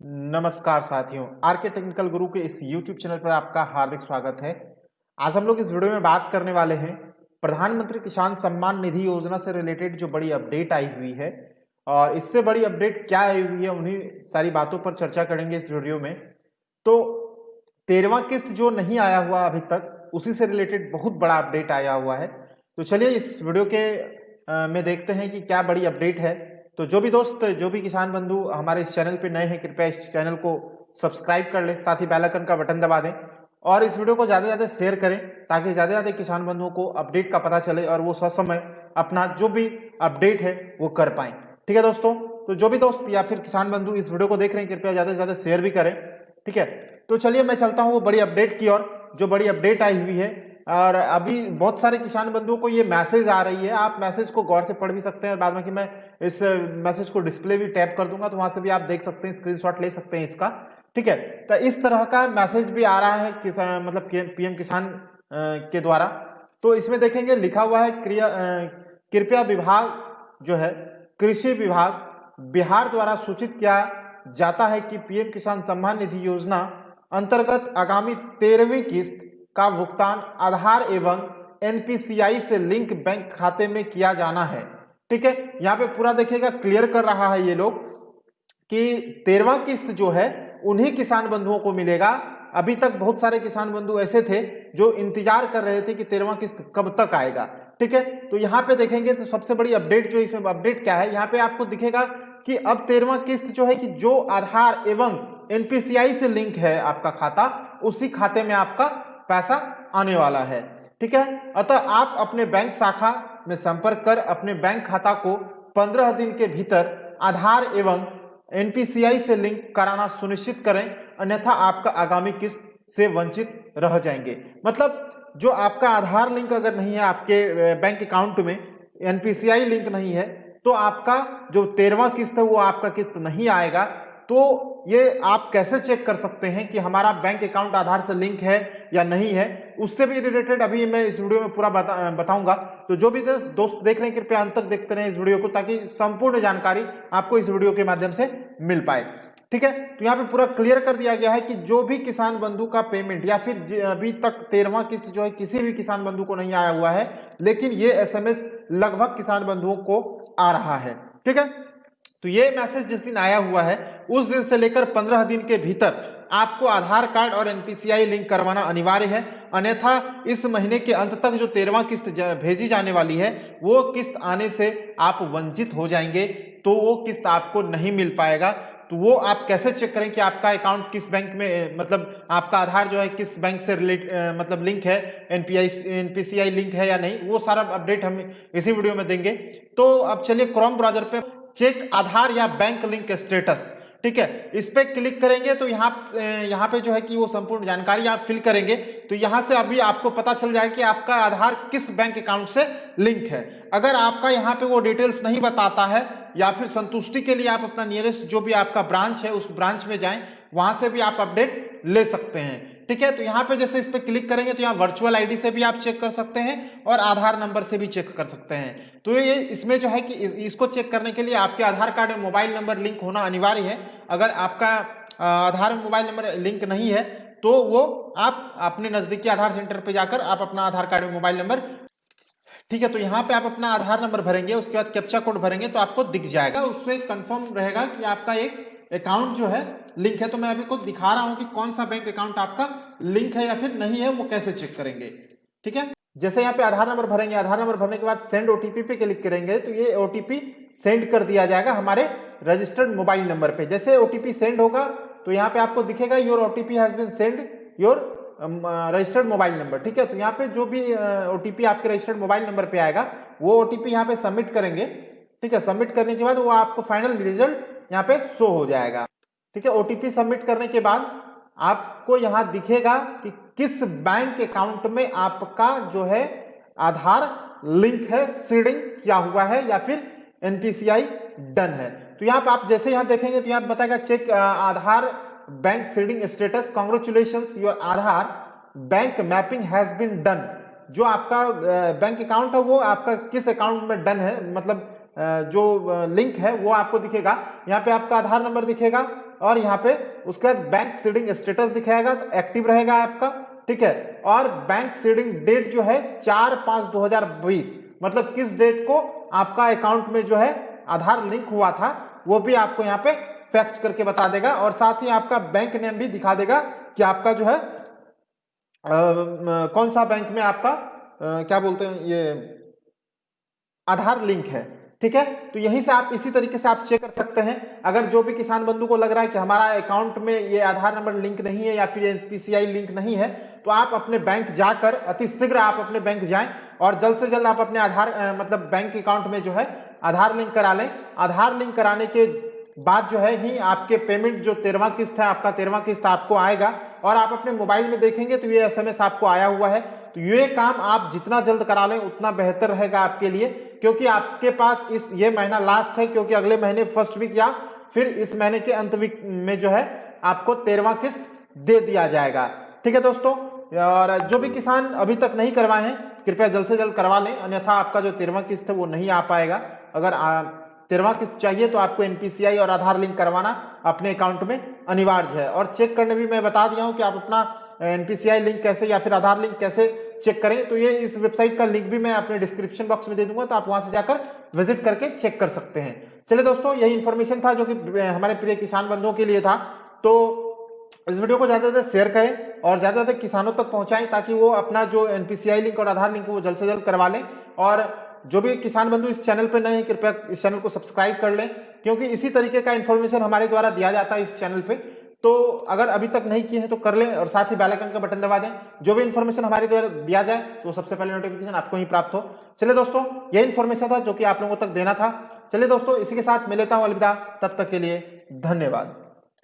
नमस्कार साथियों R K technical गुरु के इस YouTube चैनल पर आपका हार्दिक स्वागत है। आज हम लोग इस वीडियो में बात करने वाले हैं प्रधानमंत्री किसान सम्मान निधि योजना से रिलेटेड जो बड़ी अपडेट आई हुई है। और इससे बड़ी अपडेट क्या आई हुई है उन्हीं सारी बातों पर चर्चा करेंगे इस वीडियो में। तो तेरहवा किस्त जो नहीं आया हुआ अभी तक उसी से रिलेटेड बहुत बड़ा अपडेट आया हुआ है। तो चलिए इस वीडियो के आ, में देखते हैं कि क्या बड़ी अपडेट है। तो जो भी दोस्त, जो भी किसान बंधु हमारे इस चैनल पे नए हैं, कृपया इस चैनल को सब्सक्राइब कर लें, साथ ही बेलाइकन का बटन दबा दें और इस वीडियो को ज़्यादा से ज़्यादा शेयर करें ताकि ज़्यादा से ज़्यादा किसान बंधुओं को अपडेट का पता चले और वो ससमय अपना जो भी अपडेट है वो कर पाए। ठीक है दोस्तों? तो जो भी दोस्त या फिर किसान बंधु इस वीडियो को देख रहे हैं, कृपया ज़्यादा से ज़्यादा शेयर भी करें। ठीक है? तो चलिए मैं चलता हूँ वो बड़ी अपडेट की ओर। जो बड़ी अपडेट आई हुई है और अभी बहुत सारे किसान बंधुओं को ये मैसेज आ रही है। आप मैसेज को गौर से पढ़ भी सकते हैं बाद में कि मैं इस मैसेज को डिस्प्ले भी टैप कर दूँगा तो वहाँ से भी आप देख सकते हैं, स्क्रीनशॉट ले सकते हैं इसका। ठीक है? तो इस तरह का मैसेज भी आ रहा है किसान मतलब पीएम किसान के द्वारा। तो इसमें देखेंगे, लिखा हुआ है, क्रिया कृपया विभाग जो है, कृषि विभाग, बिहार द्वारा सूचित किया जाता है कि पीएम किसान सम्मान निधि योजना अंतर्गत आगामी तेरहवीं किस्त का भुगतान आधार एवं एनपीसीआई से लिंक बैंक खाते में किया जाना है। ठीक है? यहाँ पे पूरा देखिएगा, क्लियर कर रहा है ये लोग कि तेरवा किस्त जो है, उन्हीं किसान बंधुओं को मिलेगा। अभी तक बहुत सारे किसान बंधु ऐसे थे जो इंतज़ार कर रहे थे कि तेरवा किस्त कब तक आएगा। ठीक है? तो यहाँ पे देखेंगे तो सबसे बड़ी अपडेट जो इसमें, अपडेट क्या है? यहाँ पे आपको दिखेगा कि अब तेरवा किस्त जो है कि जो आधार एवं एनपीसीआई से लिंक है आपका खाता, उसी खाते में आपका पैसा आने वाला है, ठीक है? अतः आप अपने बैंक शाखा में संपर्क कर अपने बैंक खाता को पंद्रह दिन के भीतर आधार एवं एनपीसीआई से लिंक कराना सुनिश्चित करें, अन्यथा आपका आगामी किस्त से वंचित रह जाएँगे। मतलब जो आपका आधार लिंक अगर नहीं है आपके बैंक अकाउंट में, एनपीसीआई लिंक नहीं है तो आपका जो तेरवा किस्त है वो आपका किस्त नहीं आएगा तो ये आप कैसे चेक कर सकते हैं कि हमारा बैंक अकाउंट आधार से लिंक है या नहीं है? उससे भी रिलेटेड अभी मैं इस वीडियो में पूरा बता, बताऊँगा। तो जो भी दोस्त देख रहे हैं कृपया अंत तक देखते रहे इस वीडियो को ताकि संपूर्ण जानकारी आपको इस वीडियो के माध्यम से मिल पाए। ठीक है? तो यहाँ पे पूरा क्लियर कर दिया गया है कि जो भी किसान बंधु का पेमेंट या फिर अभी तक तेरहवा किस्त जो है किसी भी किसान बंधु को नहीं आया हुआ है लेकिन ये एसएमएस लगभग किसान बंधुओं को आ रहा है। ठीक है? तो ये मैसेज जिस दिन आया हुआ है उस दिन से लेकर पंद्रह दिन के भीतर आपको आधार कार्ड और एनपीसीआई लिंक करवाना अनिवार्य है। अन्यथा इस महीने के अंत तक जो तेरवा किस्त भेजी जाने वाली है, वो किस्त आने से आप वंचित हो जाएँगे तो वो किस्त आपको नहीं मिल पाएगा। तो वो आप कैसे चेक करें कि आपका अकाउंट किस बैंक में मतलब आपका आधार जो है किस बैंक से रिलेट मतलब लिंक है, एनपीआई, एनपीसीआई लिंक है या नहीं, वो सारा अपडेट हम इसी वीडियो में देंगे। तो अब चलिए क्रोम ब्राउज़र पे चेक आधार या बैंक लिंक स्टेटस ठीक है? इस पर क्लिक करेंगे तो यहाँ यहाँ पे जो है कि वो संपूर्ण जानकारी आप फिल करेंगे। तो यहाँ से अभी आपको पता चल जाएगा कि आपका आधार किस बैंक अकाउंट से लिंक है। अगर आपका यहाँ पे वो डिटेल्स नहीं बताता है, या फिर संतुष्टि के लिए आप अपना नियरेस्ट जो भी आपका ब्रांच है, उस ब्रांच में जाएँ, वहाँ से भी आप अपडेट ले सकते हैं। ठीक है? तो यहाँ पे जैसे इस पर क्लिक करेंगे तो यहाँ वर्चुअल आईडी से भी आप चेक कर सकते हैं और आधार नंबर से भी चेक कर सकते हैं। तो ये इसमें जो है कि इस, इसको चेक करने के लिए आपके आधार कार्ड में मोबाइल नंबर लिंक होना अनिवार्य है। अगर आपका आधार में मोबाइल नंबर लिंक नहीं है तो वो आप अपने नजदीकी आधार सेंटर पर जाकर आप अपना आधार कार्ड में मोबाइल नंबर ठीक है? तो यहाँ पे आप अपना आधार नंबर भरेंगे उसके बाद कैप्चा कोड भरेंगे तो आपको दिख जाएगा। उससे कंफर्म रहेगा कि आपका एक अकाउंट जो है लिंक है तो मैं अभी को दिखा रहा हूँ कि कौन सा बैंक अकाउंट आपका लिंक है या फिर नहीं है, वो कैसे चेक करेंगे। ठीक है? जैसे यहाँ पे आधार नंबर भरेंगे, आधार नंबर भरने के बाद सेंड ओटीपी पे क्लिक करेंगे तो ये ओटीपी सेंड कर दिया जाएगा हमारे रजिस्टर्ड मोबाइल नंबर पे। जैसे ओटीपी सेंड होगा तो यहाँ पे आपको दिखेगा your OTP has been send your registered mobile number. ठीक है? तो यहाँ पे जो भी ओटीपी आपके रजिस्टर्ड मोबाइल नंबर पे आएगा, वो ओटीपी यहाँ पे सबमिट करेंगे। ठीक है? सबमिट करने के बाद वो आपको फाइनल रिज़ल्ट यहाँ पे शो हो जाएगा। ठीक है ओटीपी सबमिट करने के बाद आपको यहाँ दिखेगा कि किस बैंक अकाउंट में आपका जो है आधार लिंक है सीडिंग किया हुआ है या फिर एनपीसीआई डन है। तो यहाँ पर आप जैसे यहाँ देखेंगे तो यहाँ बताएगा check Aadhaar bank seeding status congratulation your Aadhaar bank mapping has been done जो आपका बैंक अकाउंट है, वो आपका किस अकाउंट में डन है? मतलब जो लिंक है, वो आपको दिखेगा। यहाँ पे आपका आधार नंबर दिखेगा। और यहाँ पे उसके बाद बैंक सीडिंग स्टेटस दिखाएगा तो एक्टिव रहेगा आपका ठीक है? और बैंक सीडिंग डेट जो है चार पाँच दो हज़ार बीस मतलब किस डेट को आपका अकाउंट में जो है आधार लिंक हुआ था वो भी आपको यहाँ पे फैक्ट करके बता देगा और साथ ही आपका बैंक नेम भी दिखा देगा कि आपका जो है आ, कौन सा बैंक में आपका आ, क्या बोलते हैं ये आधार लिंक है। ठीक है? तो यहीं से आप इसी तरीके से आप चेक कर सकते हैं। अगर जो भी किसान बंधु को लग रहा है कि हमारा अकाउंट में ये आधार नंबर लिंक नहीं है या फिर एनपीसीआई लिंक नहीं है तो आप अपने बैंक जाकर, अति शीघ्र आप अपने बैंक जाएँ और जल्द से जल्द आप अपने आधार मतलब बैंक अकाउंट में जो है आधार लिंक करा लें। आधार लिंक कराने के बाद जो है ही आपके पेमेंट जो तेरवा किस्त है, आपका तेरवा किस्त आपको आएगा और आप अपने मोबाइल में देखेंगे तो ये एसएमएस आपको आया हुआ है। तो ये काम आप जितना जल्द करा लें, उतना बेहतर रहेगा आपके लिए। क्योंकि आपके पास इस, ये महीना लास्ट है, क्योंकि अगले महीने फ़र्स्ट वीक या फिर इस महीने के अंत वीक में जो है आपको तेरवा किस्त दे दिया जाएगा। ठीक है दोस्तों? और जो भी किसान अभी तक नहीं करवाए हैं, कृपया जल्द से जल्द करवा लें, अन्यथा आपका जो तेरवा किस्त है वो नहीं आ पाएगा। अगर तेरवा किस्त चाहिए तो आपको एनपीसीआई और आधार लिंक करवाना अपने अकाउंट में अनिवार्य है। और चेक करने भी मैं बता दिया हूँ कि आप अपना एनपीसीआई लिंक कैसे या फिर आधार लिंक कैसे चेक करें तो ये इस वेबसाइट का लिंक भी मैं अपने डिस्क्रिप्शन बॉक्स में दे दूँगा तो आप वहाँ से जाकर विज़िट करके चेक कर सकते हैं। चलिए दोस्तों, यही इन्फॉर्मेशन था जो कि हमारे प्रिय किसान बंधुओं के लिए था। तो इस वीडियो को ज़्यादा से ज़्यादा शेयर करें और ज़्यादा ज़्यादा किसानों तक पहुंचाएँ ताकि वो अपना जो एनपीसीआई लिंक और आधार लिंक वो जल्द से जल्द करवा लें। और जो भी किसान बंधु इस चैनल पर नए हैं, कृपया इस चैनल को सब्सक्राइब कर लें, क्योंकि इसी तरीके का इन्फॉर्मेशन हमारे द्वारा दिया जाता है इस चैनल पे। तो अगर अभी तक नहीं किए हैं तो कर लें और साथ ही बैलाइकन का बटन दबा दें। जो भी इन्फॉर्मेशन हमारे द्वारा दिया जाए तो सबसे पहले नोटिफिकेशन आपको ही प्राप्त हो। चलिए दोस्तों, यह इन्फॉर्मेशन था जो कि आप लोगों तक देना था। चलिए दोस्तों, इसी के साथ मैं लेता हूँ अलविदा। तब तक के लिए धन्यवाद।